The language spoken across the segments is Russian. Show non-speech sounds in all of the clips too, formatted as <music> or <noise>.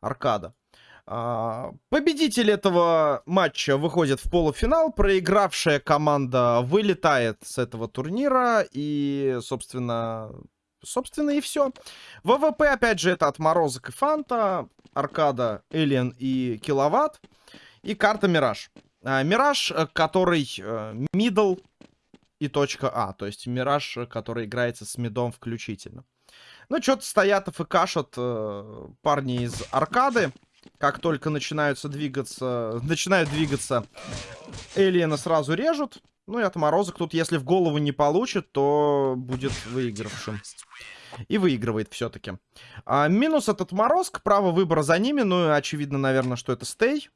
Аркада. А, победитель этого матча выходит в полуфинал. Проигравшая команда вылетает с этого турнира. И, собственно, собственно и все. ВВП, опять же, это отморозок и фанта. Аркада, Элиан и Киловатт. И карта Мираж. А, Мираж, э, который мидл и точка А. То есть Мираж, который играется с мидом включительно. Ну, что-то стоят и кашут э, парни из аркады как только начинаются двигаться, начинают двигаться, Элиена сразу режут. Ну и отморозок тут, если в голову не получит, то будет выигравшим. И выигрывает все-таки. А, минус этот морозк, право выбора за ними. Ну, очевидно, наверное, что это стей.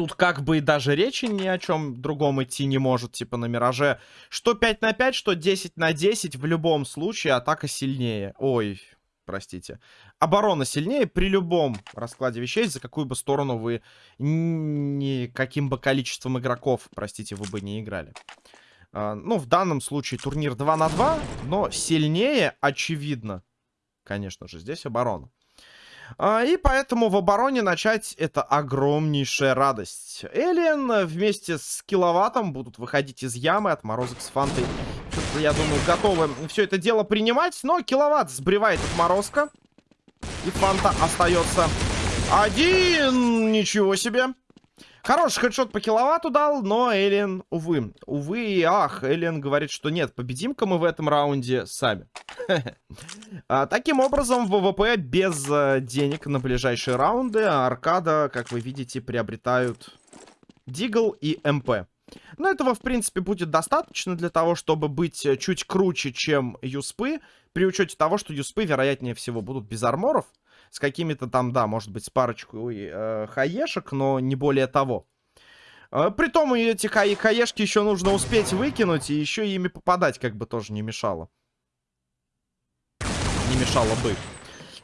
Тут как бы даже речи ни о чем другом идти не может, типа на Мираже. Что 5 на 5, что 10 на 10, в любом случае атака сильнее. Ой, простите. Оборона сильнее при любом раскладе вещей, за какую бы сторону вы ни каким бы количеством игроков, простите, вы бы не играли. А, ну, в данном случае турнир 2 на 2, но сильнее, очевидно, конечно же, здесь оборона. А, и поэтому в обороне начать это огромнейшая радость. Элиен вместе с Киловаттом будут выходить из ямы, от морозок с Фантой я думаю, готовы все это дело принимать. Но киловатт сбривает отморозка. И Фанта остается один. Ничего себе. Хороший хедшот по киловатту дал, но Эллен, увы. Увы и ах, Эллен говорит, что нет, победим-ка мы в этом раунде сами. <laughs> а, таким образом, ВВП без а, денег на ближайшие раунды. Аркада, как вы видите, приобретают Дигл и МП. Но этого, в принципе, будет достаточно для того, чтобы быть э, чуть круче, чем Юспы. При учете того, что Юспы, вероятнее всего, будут без арморов. С какими-то там, да, может быть, с парочкой э, хаешек, но не более того. Э, притом эти хай хаешки еще нужно успеть выкинуть, и еще ими попадать как бы тоже не мешало. Не мешало бы.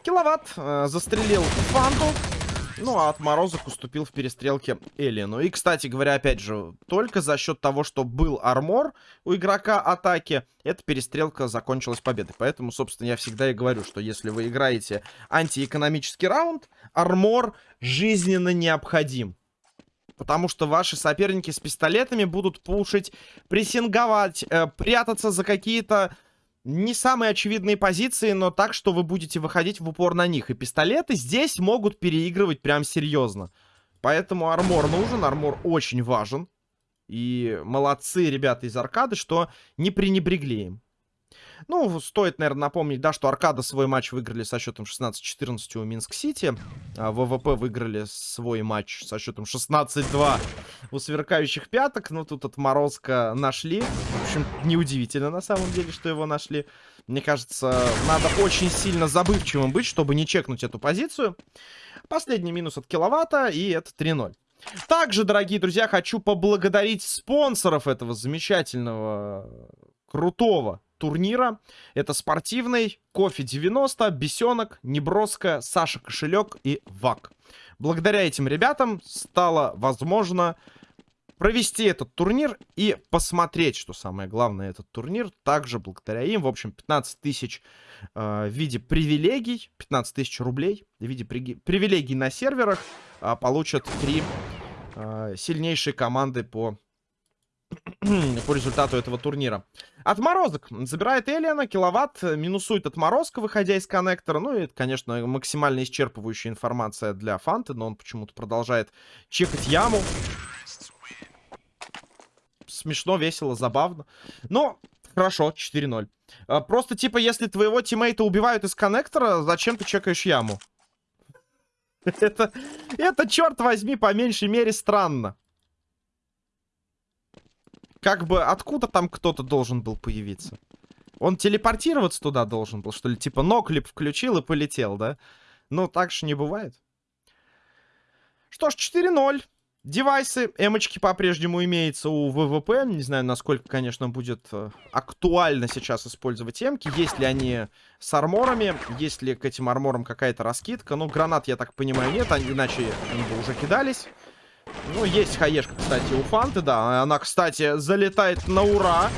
Киловатт э, застрелил Фанту. Ну, а отморозок уступил в перестрелке Элину. И, кстати говоря, опять же, только за счет того, что был армор у игрока атаки, эта перестрелка закончилась победой. Поэтому, собственно, я всегда и говорю, что если вы играете антиэкономический раунд, армор жизненно необходим. Потому что ваши соперники с пистолетами будут пушить, прессинговать, э, прятаться за какие-то не самые очевидные позиции, но так, что вы будете выходить в упор на них. И пистолеты здесь могут переигрывать прям серьезно. Поэтому армор нужен, армор очень важен. И молодцы ребята из аркады, что не пренебрегли им. Ну, стоит, наверное, напомнить, да, что Аркада свой матч выиграли со счетом 16-14 у Минск-Сити. А ВВП выиграли свой матч со счетом 16-2 у Сверкающих Пяток. Ну, тут отморозка нашли. В общем, неудивительно на самом деле, что его нашли. Мне кажется, надо очень сильно забывчивым быть, чтобы не чекнуть эту позицию. Последний минус от киловатта, и это 3-0. Также, дорогие друзья, хочу поблагодарить спонсоров этого замечательного, крутого турнира. Это спортивный, кофе 90, бесенок, неброско, Саша Кошелек и ВАК. Благодаря этим ребятам стало возможно провести этот турнир и посмотреть, что самое главное, этот турнир. Также благодаря им, в общем, 15 тысяч э, в виде привилегий, 15 тысяч рублей в виде при привилегий на серверах э, получат три э, сильнейшие команды по <clears throat> по результату этого турнира. Отморозок забирает Элиана, киловатт, минусует отморозка, выходя из коннектора. Ну и это, конечно, максимально исчерпывающая информация для Фанты, но он почему-то продолжает чекать яму. Смешно, весело, забавно. Но хорошо, 4-0. А, просто, типа, если твоего тиммейта убивают из коннектора, зачем ты чекаешь яму? <laughs> Это, это, черт возьми, по меньшей мере странно как бы откуда там кто-то должен был появиться? Он телепортироваться туда должен был, что ли? Типа ноклип включил и полетел, да? Ну, так же не бывает. Что ж, 4-0. Девайсы, эмочки по-прежнему имеются у ВВП. Не знаю, насколько, конечно, будет э, актуально сейчас использовать эмки. Есть ли они с арморами? Есть ли к этим арморам какая-то раскидка? Ну, гранат, я так понимаю, нет. Иначе они бы уже кидались. Ну, есть хаешка, кстати, у Фанты, да. Она, кстати, залетает на ура.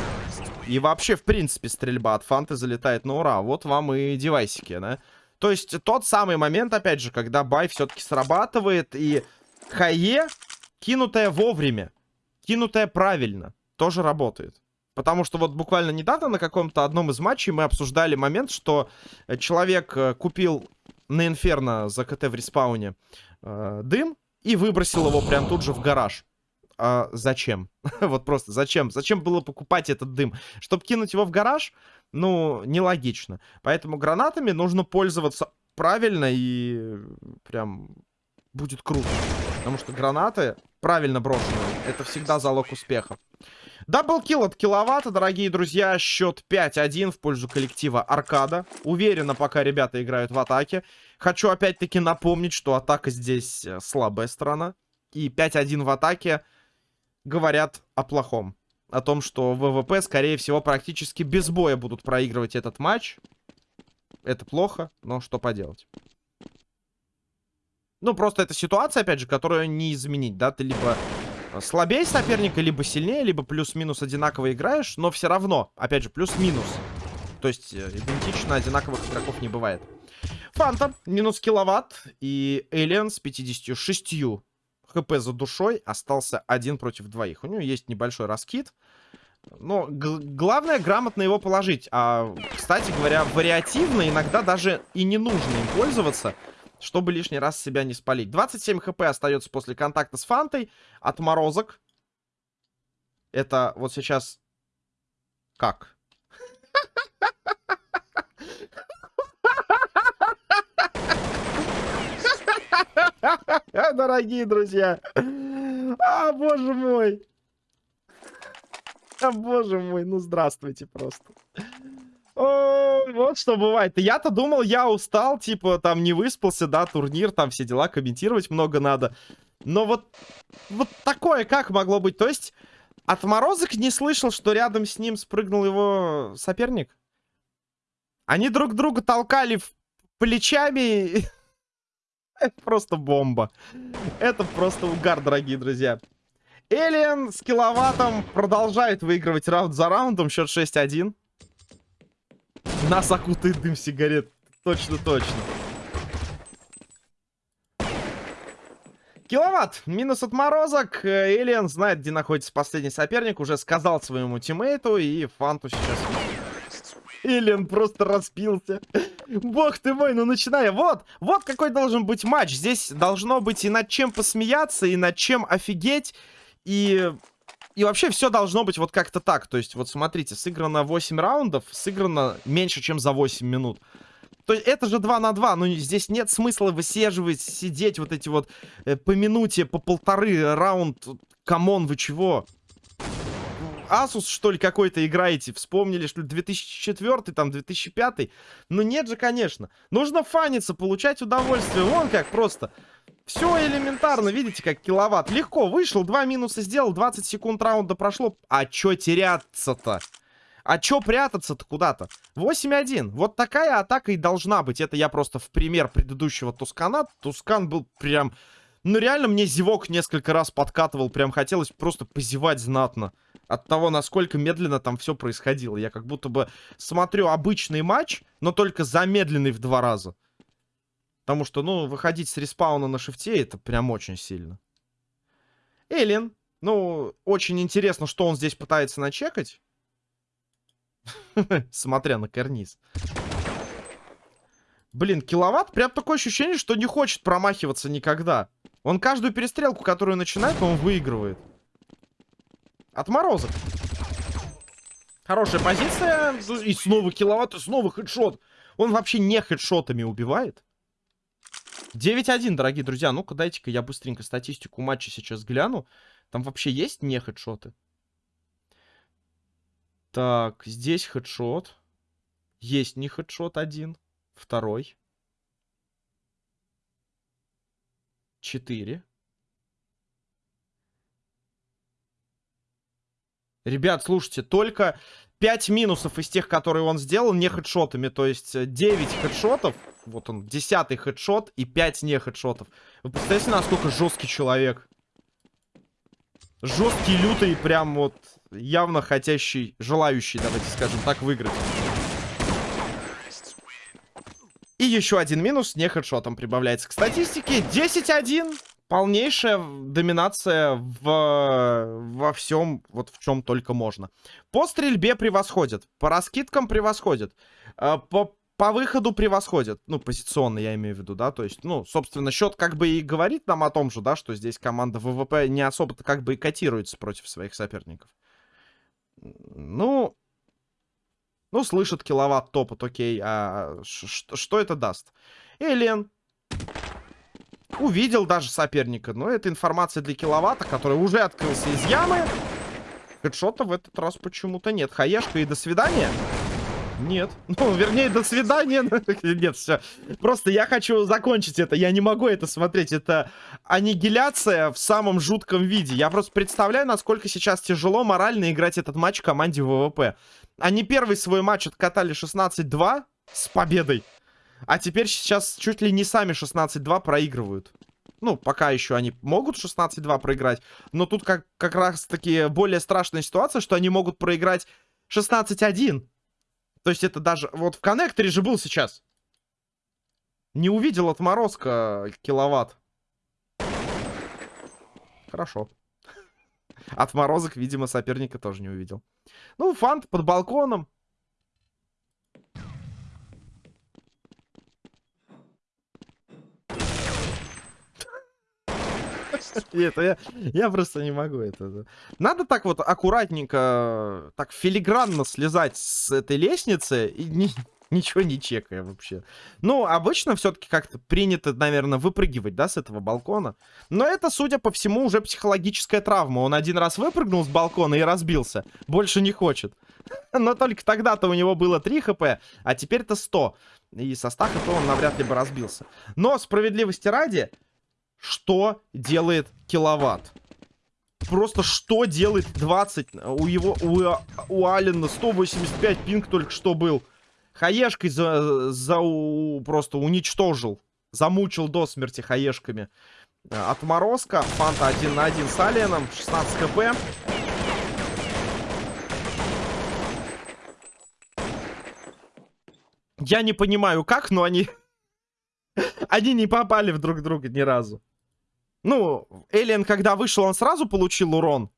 И вообще, в принципе, стрельба от Фанты залетает на ура. Вот вам и девайсики, да. То есть тот самый момент, опять же, когда бай все-таки срабатывает, и хае, кинутая вовремя, кинутая правильно, тоже работает. Потому что вот буквально недавно на каком-то одном из матчей мы обсуждали момент, что человек э, купил на Инферно за КТ в респауне э, дым и выбросил его прям тут же в гараж. А зачем? <laughs> вот просто зачем? Зачем было покупать этот дым? Чтобы кинуть его в гараж? Ну, нелогично. Поэтому гранатами нужно пользоваться правильно и прям будет круто. Потому что гранаты, правильно брошенные, это всегда залог успеха. Даблкил от киловатта, дорогие друзья. Счет 5-1 в пользу коллектива Аркада. Уверенно, пока ребята играют в атаке. Хочу опять-таки напомнить, что атака здесь э, слабая сторона. И 5-1 в атаке говорят о плохом. О том, что ВВП, скорее всего, практически без боя будут проигрывать этот матч. Это плохо, но что поделать. Ну, просто это ситуация, опять же, которую не изменить, да? Ты либо слабее соперника, либо сильнее, либо плюс-минус одинаково играешь, но все равно, опять же, плюс-минус. То есть э, идентично одинаковых игроков не бывает. Фанта, минус киловатт, и Элиан с 56 хп за душой остался один против двоих. У него есть небольшой раскид. Но главное грамотно его положить. А, кстати говоря, вариативно иногда даже и не нужно им пользоваться чтобы лишний раз себя не спалить. 27 хп остается после контакта с Фантой. Отморозок. Это вот сейчас... Как? <laughs> Дорогие друзья. А, боже мой. А, боже мой. Ну, здравствуйте просто. О, вот что бывает. Я-то думал, я устал, типа, там не выспался, да, турнир, там все дела, комментировать много надо. Но вот, вот такое как могло быть? То есть, отморозок не слышал, что рядом с ним спрыгнул его соперник? Они друг друга толкали плечами. <laughs> Это просто бомба. Это просто угар, дорогие друзья. Элиан с киловаттом продолжает выигрывать раунд за раундом. Счет 6-1. Нас окутает дым сигарет. Точно, точно. Киловатт. Минус отморозок. Элиан знает, где находится последний соперник. Уже сказал своему тиммейту. И Фанту сейчас... Элиан просто распился. Бог ты мой, ну начиная. Вот, вот какой должен быть матч. Здесь должно быть и над чем посмеяться, и над чем офигеть. И и вообще все должно быть вот как-то так. То есть, вот смотрите, сыграно 8 раундов, сыграно меньше, чем за 8 минут. То есть это же 2 на 2, но здесь нет смысла высиживать, сидеть вот эти вот э, по минуте, по полторы раунд. Come on, вы чего? Asus, что ли, какой-то играете? Вспомнили, что ли, 2004, там, 2005? Ну нет же, конечно. Нужно fun иться, получать удовольствие. Вон как просто. Все элементарно, видите, как киловатт. Легко вышел, два минуса сделал, 20 секунд раунда прошло. А чё теряться-то? А чё прятаться-то куда-то? 8-1. Вот такая атака и должна быть. Это я просто в пример предыдущего Тускана. Тускан был прям... Ну реально мне зевок несколько раз подкатывал. Прям хотелось просто позевать знатно. От того, насколько медленно там все происходило. Я как будто бы смотрю обычный матч, но только замедленный в два раза. Потому что, ну, выходить с респауна на шифте, это прям очень сильно. Эллен. Ну, очень интересно, что он здесь пытается начекать. <laughs> Смотря на карниз. Блин, киловатт, прям такое ощущение, что не хочет промахиваться никогда. Он каждую перестрелку, которую начинает, он выигрывает. Отморозок. Хорошая позиция. И снова киловатт, и снова хедшот. Он вообще не хедшотами убивает. 9-1, дорогие друзья. Ну-ка, дайте-ка я быстренько статистику матча сейчас гляну. Там вообще есть не хедшоты? Так, здесь хедшот. Есть не хедшот один. Второй. Четыре. Ребят, слушайте, только 5 минусов из тех, которые он сделал, не хедшотами. То есть 9 э, хедшотов. Вот он, 10 хедшот и 5 не хедшотов. Вы представляете, насколько жесткий человек? Жесткий, лютый, прям вот явно хотящий, желающий, давайте скажем так, выиграть. И еще один минус, не хедшотом прибавляется к статистике. 10-1. Полнейшая доминация в, во всем, вот в чем только можно. По стрельбе превосходит. По раскидкам превосходит. Э, по, по выходу превосходит. Ну, позиционно я имею в виду, да. То есть, ну, собственно, счет как бы и говорит нам о том же, да, что здесь команда ВВП не особо-то как бы и котируется против своих соперников. Ну, ну, слышит киловатт топот, окей. А что это даст? Элен. Увидел даже соперника. Но это информация для киловатта, который уже открылся из ямы. Хедшота в этот раз почему-то нет. Хаешка и до свидания. Нет. <laughs> Ну, вернее, до свидания. <laughs> Нет, все. Просто я хочу закончить это. Я не могу это смотреть. Это аннигиляция в самом жутком виде. Я просто представляю, насколько сейчас тяжело морально играть этот матч команде ВВП. Они первый свой матч откатали 16-2 с победой. А теперь сейчас чуть ли не сами 16-2 проигрывают. Ну, пока еще они могут 16-2 проиграть. Но тут как, как раз таки более страшная ситуация, что они могут проиграть 16-1. То есть это даже... Вот в коннекторе же был сейчас. Не увидел отморозка киловатт. Хорошо. <laughs> Отморозок, видимо, соперника тоже не увидел. Ну, фант под балконом. <laughs> Это я, я просто не могу это. Надо так вот аккуратненько, так филигранно слезать с этой лестницы и не, ничего не чекая вообще. Ну, обычно все-таки как-то принято, наверное, выпрыгивать, да, с этого балкона. Но это, судя по всему, уже психологическая травма. Он один раз выпрыгнул с балкона и разбился. Больше не хочет. <laughs> Но только тогда-то у него было 3 хп, а теперь-то 100. И со 100 хп он навряд ли бы разбился. Но, справедливости ради, что делает киловатт? Просто что делает 20? У его, у, у Алина 185 пинг только что был. Хаешкой за, за у, просто уничтожил. Замучил до смерти хаешками. Отморозка. Фанта 1 на 1 с Алиеном. 16 хп. Я не понимаю как, но они... <laughs> они не попали в друг друга ни разу. Ну, Элиен, когда вышел, он сразу получил урон.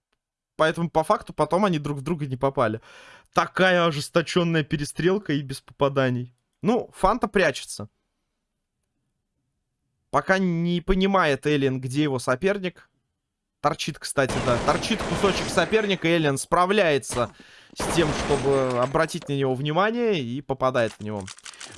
Поэтому, по факту, потом они друг в друга не попали. Такая ожесточенная перестрелка и без попаданий. Ну, Фанта прячется. Пока не понимает Элиен, где его соперник. Торчит, кстати, да. Торчит кусочек соперника. Элиен справляется с тем, чтобы обратить на него внимание и попадает в него.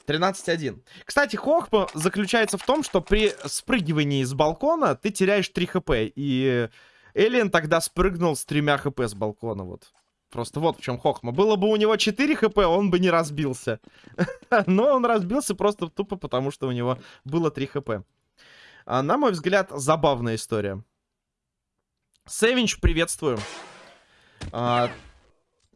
13-1. Кстати, хохма заключается в том, что при спрыгивании с балкона ты теряешь 3 хп. И Элиен тогда спрыгнул с тремя хп с балкона. Вот. Просто вот в чем хохма. Было бы у него 4 хп, он бы не разбился. <laughs> Но он разбился просто тупо потому, что у него было 3 хп. А, на мой взгляд, забавная история. Сэвинч, приветствую. А,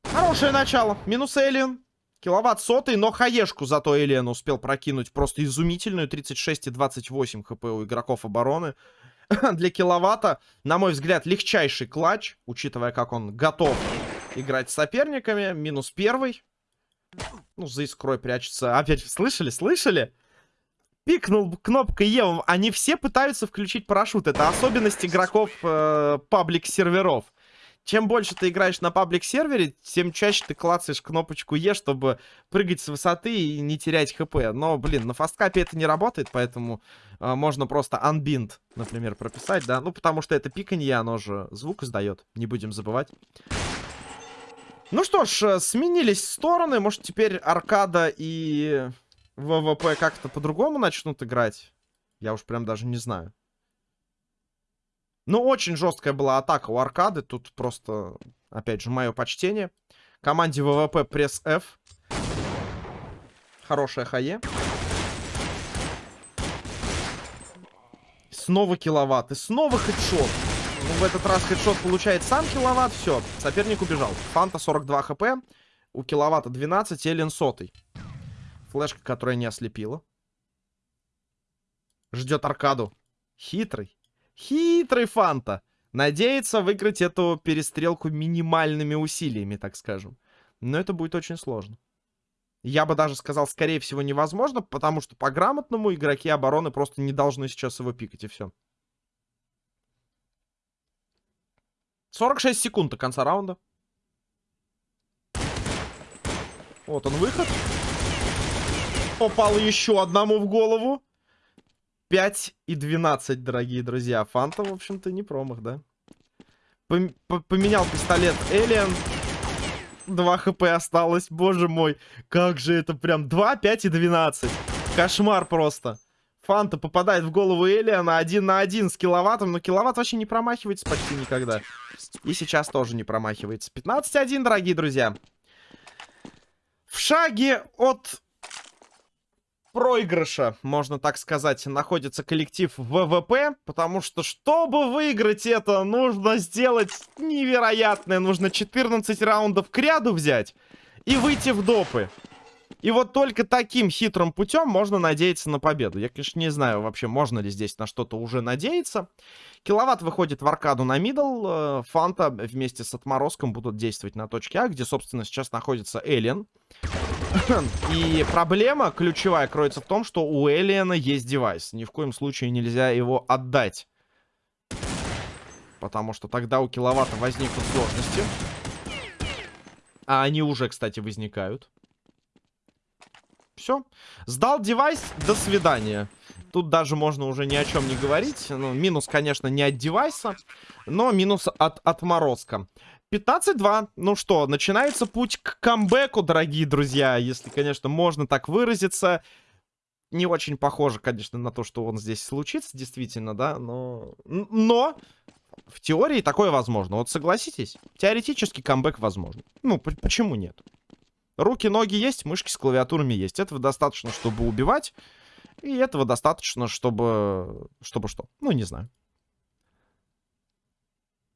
хорошее начало. Минус Элиен. Киловатт сотый, но хаешку зато Элиан успел прокинуть просто изумительную. 36 и 28 хп у игроков обороны. <laughs> Для киловатта, на мой взгляд, легчайший клатч, учитывая, как он готов играть с соперниками. Минус первый. Ну, за искрой прячется. Опять, слышали, слышали? Пикнул кнопкой Е. Они все пытаются включить парашют. Это особенность игроков э, паблик-серверов чем больше ты играешь на паблик-сервере, тем чаще ты клацаешь кнопочку Е, чтобы прыгать с высоты и не терять хп. Но, блин, на фасткапе это не работает, поэтому э, можно просто unbind, например, прописать, да. Ну, потому что это пиканье, оно же звук издает, не будем забывать. Ну что ж, э, сменились стороны. Может, теперь Аркада и ВВП как-то по-другому начнут играть? Я уж прям даже не знаю. Ну, очень жесткая была атака у аркады. Тут просто, опять же, мое почтение. Команде ВВП пресс F. Хорошая хае. Снова киловатт. И снова хедшот. Ну, в этот раз хедшот получает сам киловатт. Все, соперник убежал. Фанта 42 хп. У киловатта 12, Эллен сотый. Флешка, которая не ослепила. Ждет аркаду. Хитрый. Хитрый Фанта. Надеется выиграть эту перестрелку минимальными усилиями, так скажем. Но это будет очень сложно. Я бы даже сказал, скорее всего, невозможно, потому что по-грамотному игроки обороны просто не должны сейчас его пикать, и все. 46 секунд до конца раунда. Вот он выход. Попал еще одному в голову. 5 и 12, дорогие друзья. Фанта, в общем-то, не промах, да? Пом поменял пистолет Элиан. 2 хп осталось, боже мой. Как же это прям 2, 5 и 12. Кошмар просто. Фанта попадает в голову Элиана один на один с киловаттом. Но киловатт вообще не промахивается почти никогда. И сейчас тоже не промахивается. 15-1, дорогие друзья. В шаге от проигрыша, можно так сказать, находится коллектив ВВП, потому что, чтобы выиграть это, нужно сделать невероятное. Нужно 14 раундов к ряду взять и выйти в допы. И вот только таким хитрым путем можно надеяться на победу. Я, конечно, не знаю вообще, можно ли здесь на что-то уже надеяться. Киловатт выходит в аркаду на мидл. Э, Фанта вместе с отморозком будут действовать на точке А, где, собственно, сейчас находится Эллен. <clears throat> И проблема ключевая кроется в том, что у Эллиена есть девайс. Ни в коем случае нельзя его отдать. Потому что тогда у киловатта возникнут сложности. А они уже, кстати, возникают. Все. Сдал девайс, до свидания. Тут даже можно уже ни о чем не говорить. Ну, минус, конечно, не от девайса, но минус от отморозка. 15-2. Ну что, начинается путь к камбэку, дорогие друзья. Если, конечно, можно так выразиться. Не очень похоже, конечно, на то, что он здесь случится, действительно, да. Но, но в теории такое возможно. Вот согласитесь, теоретически камбэк возможен. Ну, почему нет? Руки, ноги есть, мышки с клавиатурами есть. Этого достаточно, чтобы убивать. И этого достаточно, чтобы... Чтобы что? Ну, не знаю.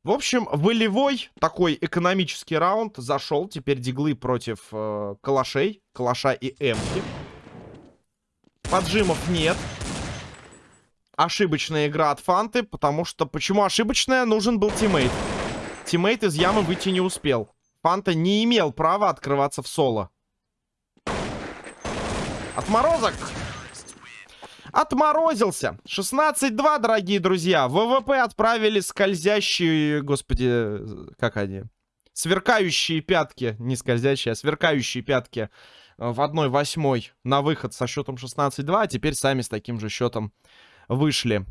В общем, волевой такой экономический раунд зашел. Теперь диглы против э, калашей. Калаша и эмки. Поджимов нет. Ошибочная игра от Фанты, потому что... Почему ошибочная? Нужен был teammate. Teammate из ямы выйти не успел. Фанта не имел права открываться в соло. Отморозок! Отморозился! 16-2, дорогие друзья. ВВП отправили скользящие... Господи, как они? Сверкающие пятки. Не скользящие, а сверкающие пятки в 1-8 на выход со счетом 16-2. А теперь сами с таким же счетом вышли